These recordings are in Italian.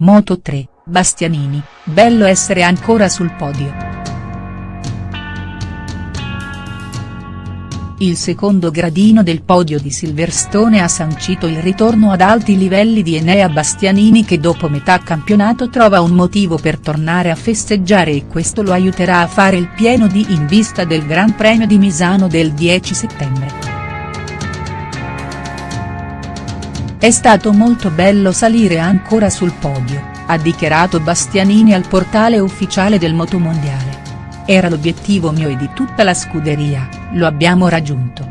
Moto 3, Bastianini, bello essere ancora sul podio. Il secondo gradino del podio di Silverstone ha sancito il ritorno ad alti livelli di Enea Bastianini che dopo metà campionato trova un motivo per tornare a festeggiare e questo lo aiuterà a fare il pieno di in vista del Gran Premio di Misano del 10 settembre. È stato molto bello salire ancora sul podio, ha dichiarato Bastianini al portale ufficiale del Motomondiale. Era l'obiettivo mio e di tutta la scuderia, lo abbiamo raggiunto.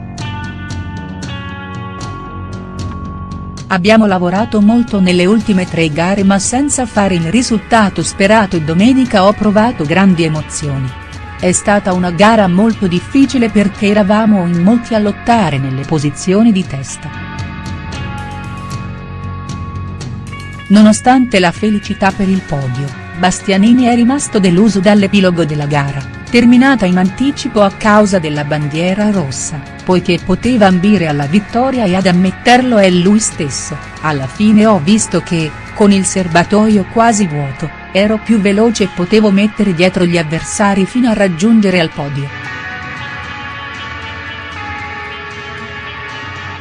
Abbiamo lavorato molto nelle ultime tre gare ma senza fare il risultato sperato e domenica ho provato grandi emozioni. È stata una gara molto difficile perché eravamo in molti a lottare nelle posizioni di testa. Nonostante la felicità per il podio, Bastianini è rimasto deluso dall'epilogo della gara, terminata in anticipo a causa della bandiera rossa, poiché poteva ambire alla vittoria e ad ammetterlo è lui stesso, alla fine ho visto che, con il serbatoio quasi vuoto, ero più veloce e potevo mettere dietro gli avversari fino a raggiungere al podio.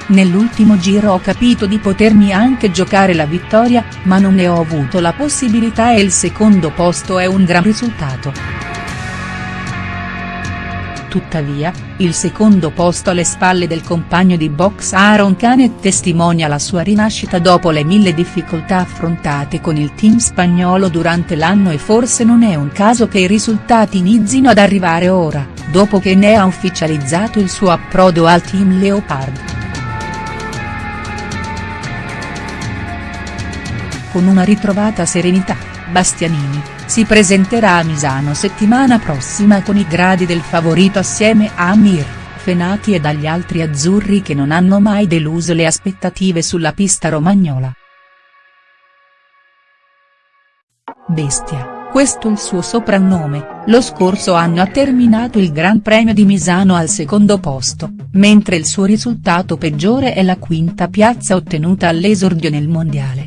Nell'ultimo giro ho capito di potermi anche giocare la vittoria, ma non ne ho avuto la possibilità e il secondo posto è un gran risultato. Tuttavia, il secondo posto alle spalle del compagno di box Aaron Canet testimonia la sua rinascita dopo le mille difficoltà affrontate con il team spagnolo durante l'anno e forse non è un caso che i risultati inizino ad arrivare ora, dopo che ne ha ufficializzato il suo approdo al team Leopard. Con una ritrovata serenità, Bastianini, si presenterà a Misano settimana prossima con i gradi del favorito assieme a Amir, Fenati e agli altri azzurri che non hanno mai deluso le aspettative sulla pista romagnola. Bestia, questo il suo soprannome, lo scorso anno ha terminato il Gran Premio di Misano al secondo posto, mentre il suo risultato peggiore è la quinta piazza ottenuta all'esordio nel mondiale.